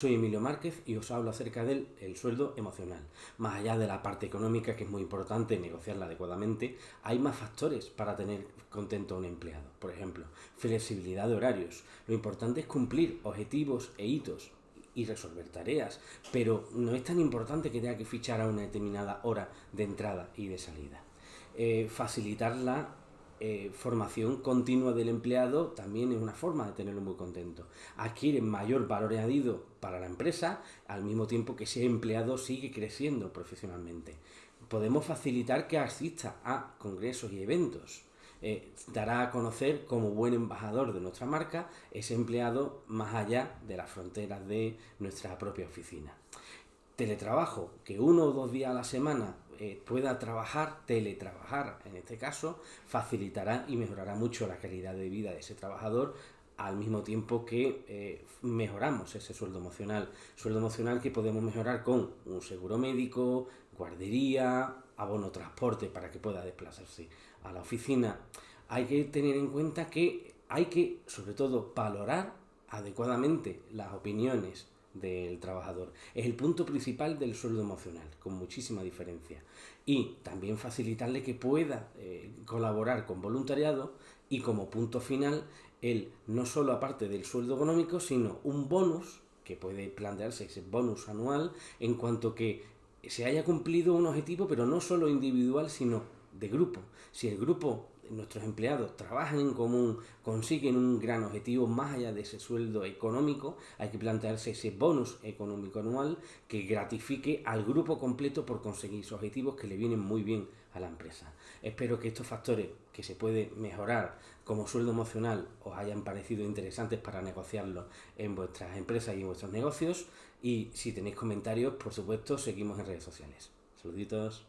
Soy Emilio Márquez y os hablo acerca del el sueldo emocional. Más allá de la parte económica, que es muy importante negociarla adecuadamente, hay más factores para tener contento a un empleado. Por ejemplo, flexibilidad de horarios. Lo importante es cumplir objetivos e hitos y resolver tareas, pero no es tan importante que tenga que fichar a una determinada hora de entrada y de salida. Eh, facilitar la eh, formación continua del empleado también es una forma de tenerlo muy contento. Adquiere mayor valor añadido para la empresa al mismo tiempo que ese empleado sigue creciendo profesionalmente. Podemos facilitar que asista a congresos y eventos. Eh, dará a conocer como buen embajador de nuestra marca ese empleado más allá de las fronteras de nuestra propia oficina teletrabajo, que uno o dos días a la semana eh, pueda trabajar, teletrabajar en este caso, facilitará y mejorará mucho la calidad de vida de ese trabajador al mismo tiempo que eh, mejoramos ese sueldo emocional. Sueldo emocional que podemos mejorar con un seguro médico, guardería, abono transporte para que pueda desplazarse a la oficina. Hay que tener en cuenta que hay que, sobre todo, valorar adecuadamente las opiniones del trabajador. Es el punto principal del sueldo emocional, con muchísima diferencia. Y también facilitarle que pueda eh, colaborar con voluntariado y como punto final, el no solo aparte del sueldo económico, sino un bonus, que puede plantearse ese bonus anual, en cuanto que se haya cumplido un objetivo, pero no solo individual, sino de grupo. Si el grupo nuestros empleados trabajan en común, consiguen un gran objetivo más allá de ese sueldo económico, hay que plantearse ese bonus económico anual que gratifique al grupo completo por conseguir sus objetivos que le vienen muy bien a la empresa. Espero que estos factores que se puede mejorar como sueldo emocional os hayan parecido interesantes para negociarlo en vuestras empresas y en vuestros negocios y si tenéis comentarios, por supuesto, seguimos en redes sociales. Saluditos.